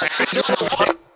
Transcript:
Get